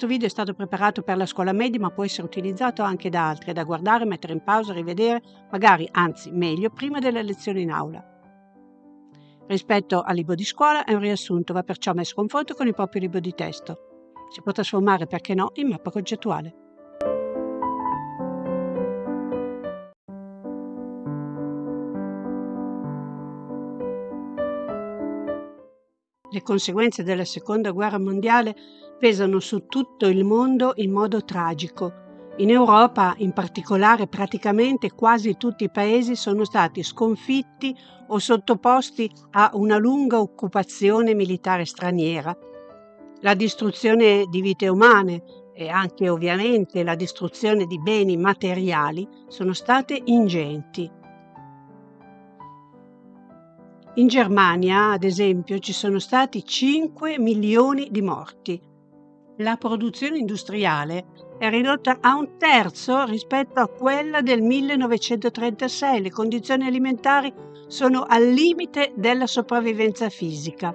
Questo video è stato preparato per la scuola media ma può essere utilizzato anche da altri, da guardare, mettere in pausa, rivedere, magari, anzi meglio, prima delle lezioni in aula. Rispetto al libro di scuola è un riassunto, va perciò messo a confronto con il proprio libro di testo. Si può trasformare, perché no, in mappa concettuale. Le conseguenze della seconda guerra mondiale pesano su tutto il mondo in modo tragico. In Europa, in particolare, praticamente quasi tutti i paesi sono stati sconfitti o sottoposti a una lunga occupazione militare straniera. La distruzione di vite umane e anche ovviamente la distruzione di beni materiali sono state ingenti. In Germania, ad esempio, ci sono stati 5 milioni di morti. La produzione industriale è ridotta a un terzo rispetto a quella del 1936. Le condizioni alimentari sono al limite della sopravvivenza fisica.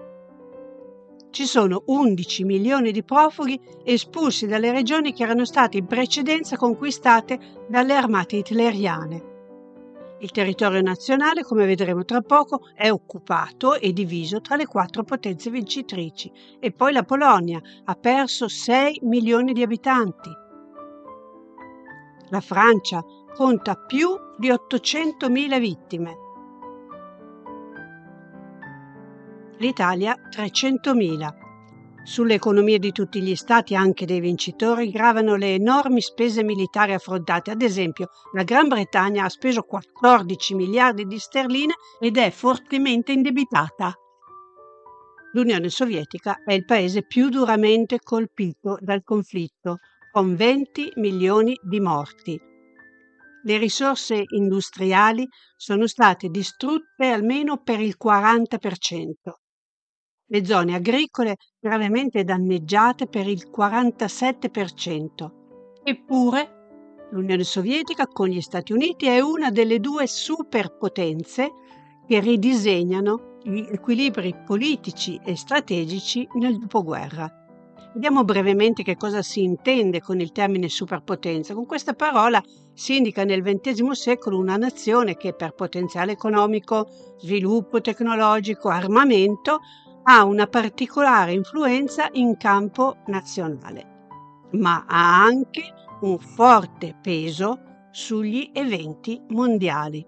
Ci sono 11 milioni di profughi espulsi dalle regioni che erano state in precedenza conquistate dalle armate hitleriane. Il territorio nazionale, come vedremo tra poco, è occupato e diviso tra le quattro potenze vincitrici e poi la Polonia ha perso 6 milioni di abitanti. La Francia conta più di 800.000 vittime. L'Italia 300.000 sulle economie di tutti gli stati, anche dei vincitori, gravano le enormi spese militari affrontate. Ad esempio, la Gran Bretagna ha speso 14 miliardi di sterline ed è fortemente indebitata. L'Unione Sovietica è il paese più duramente colpito dal conflitto, con 20 milioni di morti. Le risorse industriali sono state distrutte almeno per il 40% le zone agricole gravemente danneggiate per il 47%. Eppure l'Unione Sovietica con gli Stati Uniti è una delle due superpotenze che ridisegnano gli equilibri politici e strategici nel dopoguerra. Vediamo brevemente che cosa si intende con il termine superpotenza. Con questa parola si indica nel XX secolo una nazione che per potenziale economico, sviluppo tecnologico, armamento ha una particolare influenza in campo nazionale, ma ha anche un forte peso sugli eventi mondiali.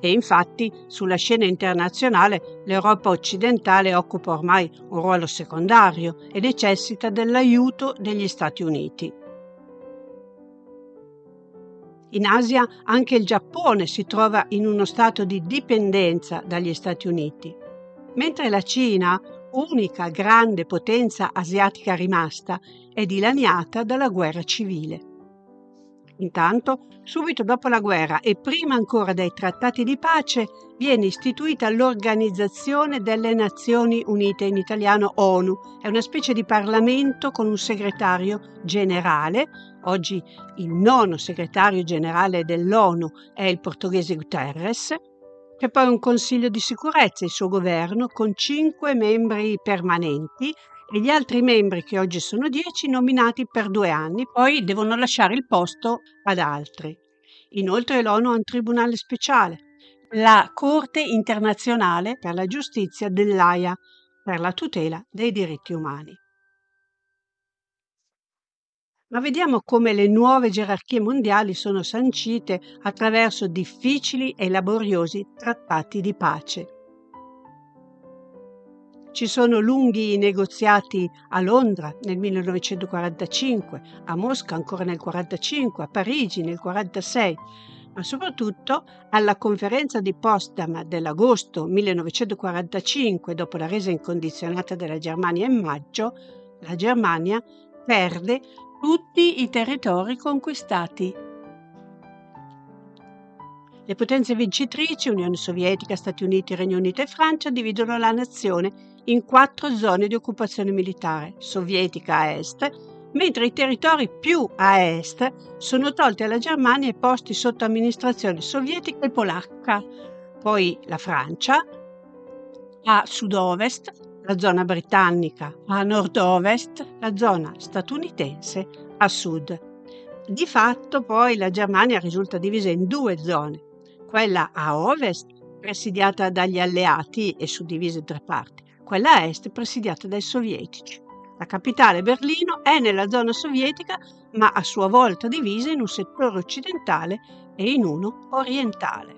E infatti sulla scena internazionale l'Europa occidentale occupa ormai un ruolo secondario e necessita dell'aiuto degli Stati Uniti. In Asia anche il Giappone si trova in uno stato di dipendenza dagli Stati Uniti, mentre la Cina, unica grande potenza asiatica rimasta, è dilaniata dalla guerra civile. Intanto, subito dopo la guerra e prima ancora dei trattati di pace, viene istituita l'Organizzazione delle Nazioni Unite, in italiano ONU. È una specie di Parlamento con un segretario generale. Oggi il nono segretario generale dell'ONU è il portoghese Guterres. C'è poi un Consiglio di sicurezza, il suo governo, con cinque membri permanenti e gli altri membri, che oggi sono 10, nominati per due anni, poi devono lasciare il posto ad altri. Inoltre l'ONU ha un tribunale speciale, la Corte internazionale per la giustizia dell'AIA, per la tutela dei diritti umani. Ma vediamo come le nuove gerarchie mondiali sono sancite attraverso difficili e laboriosi trattati di pace. Ci sono lunghi negoziati a Londra nel 1945, a Mosca ancora nel 1945, a Parigi nel 1946, ma soprattutto alla conferenza di Potsdam dell'agosto 1945, dopo la resa incondizionata della Germania in maggio, la Germania perde tutti i territori conquistati. Le potenze vincitrici, Unione Sovietica, Stati Uniti, Regno Unito e Francia, dividono la nazione in quattro zone di occupazione militare, sovietica a est, mentre i territori più a est sono tolti alla Germania e posti sotto amministrazione sovietica e polacca, poi la Francia, a sud-ovest la zona britannica, a nord-ovest la zona statunitense a sud. Di fatto poi la Germania risulta divisa in due zone, quella a ovest presidiata dagli alleati e suddivisa in tre parti, quella a est presidiata dai sovietici. La capitale Berlino è nella zona sovietica ma a sua volta divisa in un settore occidentale e in uno orientale.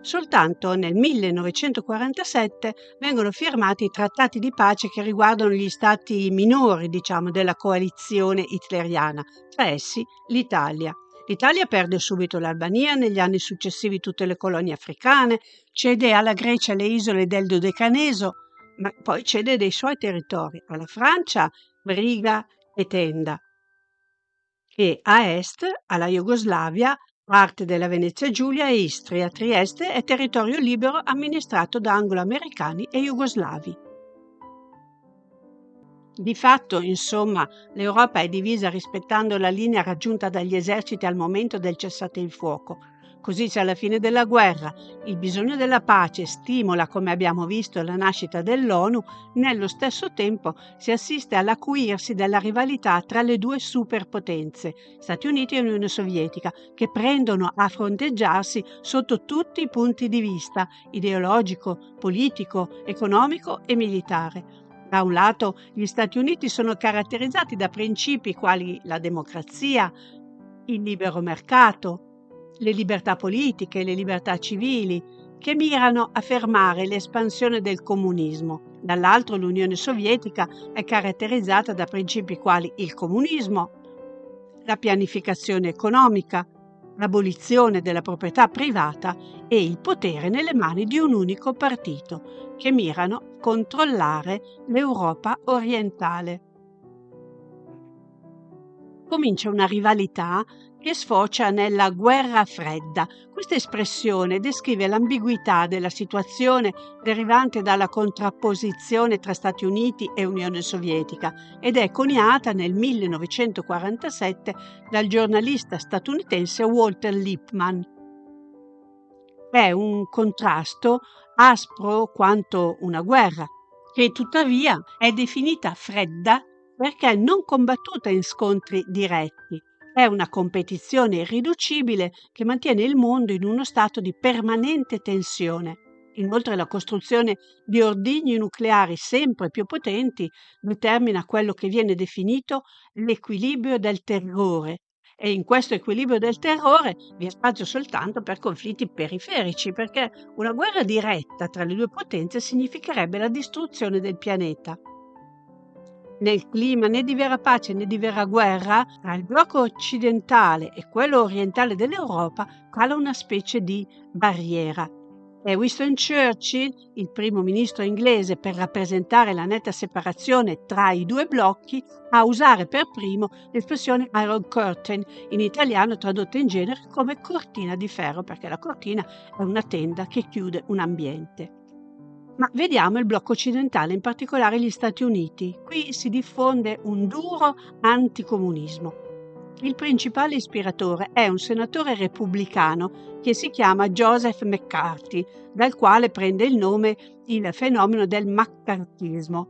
Soltanto nel 1947 vengono firmati i trattati di pace che riguardano gli stati minori, diciamo, della coalizione hitleriana, tra essi l'Italia. L'Italia perde subito l'Albania, negli anni successivi tutte le colonie africane, cede alla Grecia le isole del Dodecaneso, ma poi cede dei suoi territori alla Francia, Briga e Tenda, e a est alla Jugoslavia, parte della Venezia Giulia e Istria. Trieste è territorio libero amministrato da anglo-americani e jugoslavi. Di fatto, insomma, l'Europa è divisa rispettando la linea raggiunta dagli eserciti al momento del cessate il fuoco, Così se alla fine della guerra il bisogno della pace stimola, come abbiamo visto, la nascita dell'ONU, nello stesso tempo si assiste all'acuirsi della rivalità tra le due superpotenze, Stati Uniti e Unione Sovietica, che prendono a fronteggiarsi sotto tutti i punti di vista, ideologico, politico, economico e militare. Da un lato gli Stati Uniti sono caratterizzati da principi quali la democrazia, il libero mercato, le libertà politiche, le libertà civili, che mirano a fermare l'espansione del comunismo. Dall'altro l'Unione Sovietica è caratterizzata da principi quali il comunismo, la pianificazione economica, l'abolizione della proprietà privata e il potere nelle mani di un unico partito, che mirano a controllare l'Europa orientale. Comincia una rivalità che sfocia nella guerra fredda. Questa espressione descrive l'ambiguità della situazione derivante dalla contrapposizione tra Stati Uniti e Unione Sovietica ed è coniata nel 1947 dal giornalista statunitense Walter Lippmann. È un contrasto aspro quanto una guerra, che tuttavia è definita fredda perché non combattuta in scontri diretti, è una competizione irriducibile che mantiene il mondo in uno stato di permanente tensione. Inoltre la costruzione di ordigni nucleari sempre più potenti determina quello che viene definito l'equilibrio del terrore e in questo equilibrio del terrore vi è spazio soltanto per conflitti periferici, perché una guerra diretta tra le due potenze significherebbe la distruzione del pianeta nel clima né di vera pace né di vera guerra, tra il blocco occidentale e quello orientale dell'Europa cala una specie di barriera. È Winston Churchill, il primo ministro inglese, per rappresentare la netta separazione tra i due blocchi, a usare per primo l'espressione Iron Curtain, in italiano tradotta in genere come cortina di ferro, perché la cortina è una tenda che chiude un ambiente. Ma vediamo il blocco occidentale, in particolare gli Stati Uniti. Qui si diffonde un duro anticomunismo. Il principale ispiratore è un senatore repubblicano che si chiama Joseph McCarthy, dal quale prende il nome il fenomeno del maccartismo.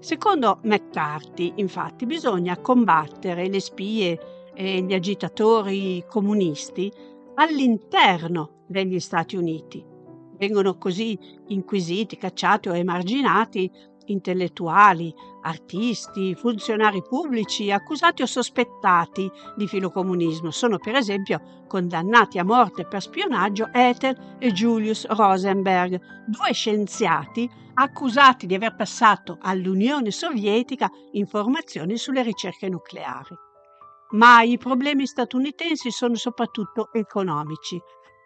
Secondo McCarthy, infatti, bisogna combattere le spie e gli agitatori comunisti all'interno degli Stati Uniti Vengono così inquisiti, cacciati o emarginati intellettuali, artisti, funzionari pubblici, accusati o sospettati di filocomunismo. Sono per esempio condannati a morte per spionaggio Ethel e Julius Rosenberg, due scienziati accusati di aver passato all'Unione Sovietica informazioni sulle ricerche nucleari. Ma i problemi statunitensi sono soprattutto economici.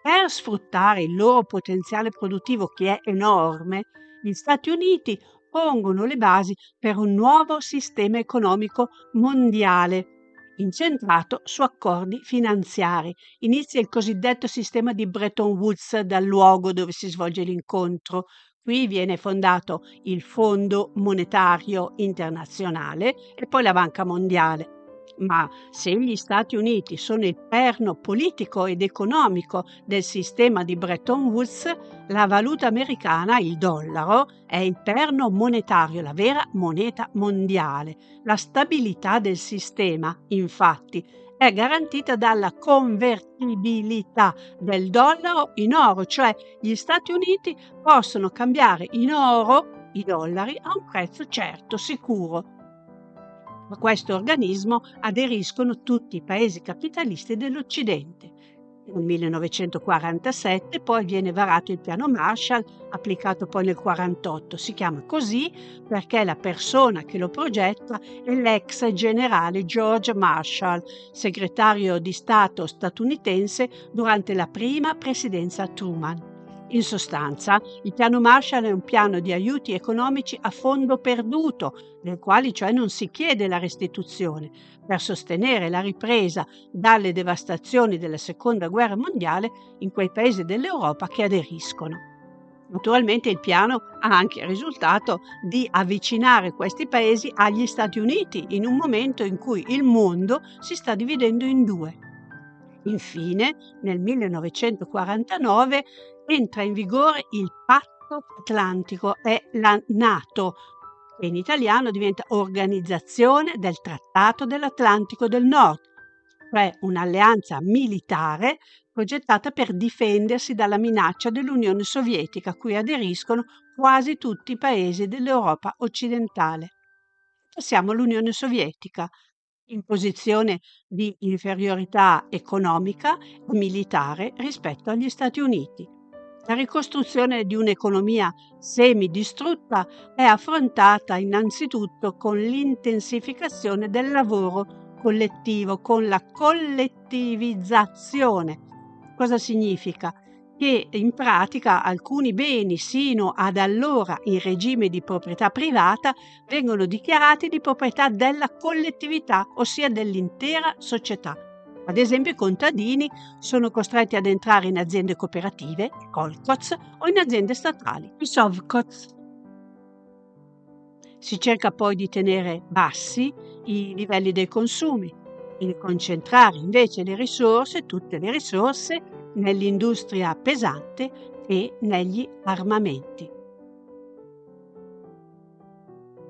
Per sfruttare il loro potenziale produttivo che è enorme, gli Stati Uniti pongono le basi per un nuovo sistema economico mondiale incentrato su accordi finanziari. Inizia il cosiddetto sistema di Bretton Woods dal luogo dove si svolge l'incontro. Qui viene fondato il Fondo Monetario Internazionale e poi la Banca Mondiale. Ma se gli Stati Uniti sono il perno politico ed economico del sistema di Bretton Woods, la valuta americana, il dollaro, è il perno monetario, la vera moneta mondiale. La stabilità del sistema, infatti, è garantita dalla convertibilità del dollaro in oro, cioè gli Stati Uniti possono cambiare in oro i dollari a un prezzo certo, sicuro, a questo organismo aderiscono tutti i paesi capitalisti dell'Occidente. Nel 1947 poi viene varato il piano Marshall, applicato poi nel 1948. Si chiama così perché la persona che lo progetta è l'ex generale George Marshall, segretario di Stato statunitense durante la prima presidenza Truman. In sostanza, il piano Marshall è un piano di aiuti economici a fondo perduto, nel quale cioè non si chiede la restituzione, per sostenere la ripresa dalle devastazioni della Seconda Guerra Mondiale in quei paesi dell'Europa che aderiscono. Naturalmente il piano ha anche il risultato di avvicinare questi paesi agli Stati Uniti in un momento in cui il mondo si sta dividendo in due. Infine, nel 1949 entra in vigore il patto atlantico, è la NATO, che in italiano diventa Organizzazione del Trattato dell'Atlantico del Nord, cioè un'alleanza militare progettata per difendersi dalla minaccia dell'Unione Sovietica, a cui aderiscono quasi tutti i paesi dell'Europa occidentale. Passiamo all'Unione Sovietica, in posizione di inferiorità economica e militare rispetto agli Stati Uniti. La ricostruzione di un'economia semidistrutta è affrontata innanzitutto con l'intensificazione del lavoro collettivo, con la collettivizzazione. Cosa significa? Che in pratica alcuni beni sino ad allora in regime di proprietà privata vengono dichiarati di proprietà della collettività, ossia dell'intera società. Ad esempio i contadini sono costretti ad entrare in aziende cooperative, kolkhoz, o in aziende statali, i sovkhoz. Si cerca poi di tenere bassi i livelli dei consumi e di concentrare invece le risorse, tutte le risorse, nell'industria pesante e negli armamenti.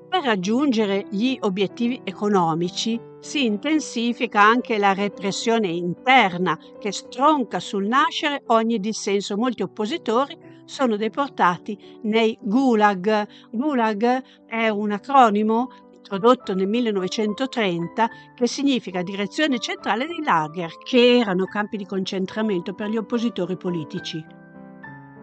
Per raggiungere gli obiettivi economici si intensifica anche la repressione interna che stronca sul nascere ogni dissenso. Molti oppositori sono deportati nei gulag. Gulag è un acronimo introdotto nel 1930 che significa direzione centrale dei lager, che erano campi di concentramento per gli oppositori politici.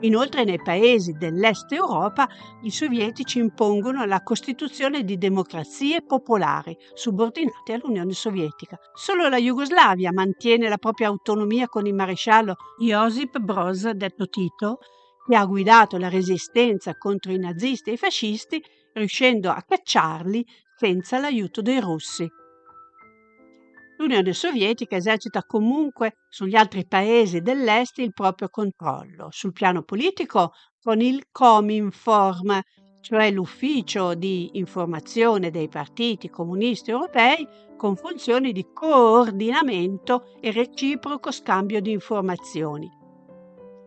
Inoltre nei paesi dell'Est Europa i sovietici impongono la costituzione di democrazie popolari subordinate all'Unione Sovietica. Solo la Jugoslavia mantiene la propria autonomia con il maresciallo Josip Broz, detto Tito, che ha guidato la resistenza contro i nazisti e i fascisti, riuscendo a cacciarli senza l'aiuto dei russi. L'Unione Sovietica esercita comunque sugli altri paesi dell'Est il proprio controllo, sul piano politico con il Cominform, cioè l'ufficio di informazione dei partiti comunisti europei con funzioni di coordinamento e reciproco scambio di informazioni.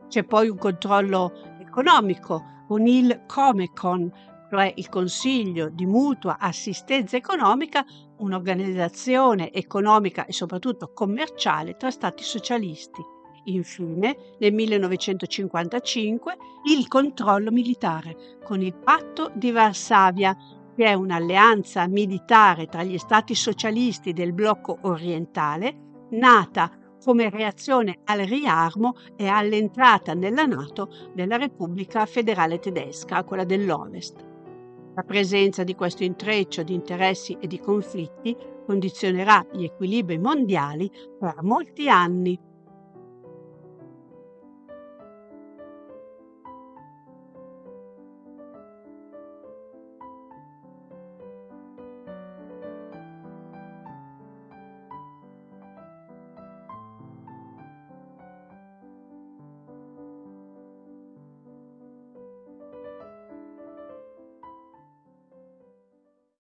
C'è poi un controllo economico con il Comecon, cioè il Consiglio di mutua assistenza economica un'organizzazione economica e soprattutto commerciale tra stati socialisti. Infine, nel 1955, il controllo militare con il patto di Varsavia, che è un'alleanza militare tra gli stati socialisti del blocco orientale, nata come reazione al riarmo e all'entrata nella Nato della Repubblica Federale Tedesca, quella dell'Ovest. La presenza di questo intreccio di interessi e di conflitti condizionerà gli equilibri mondiali per molti anni.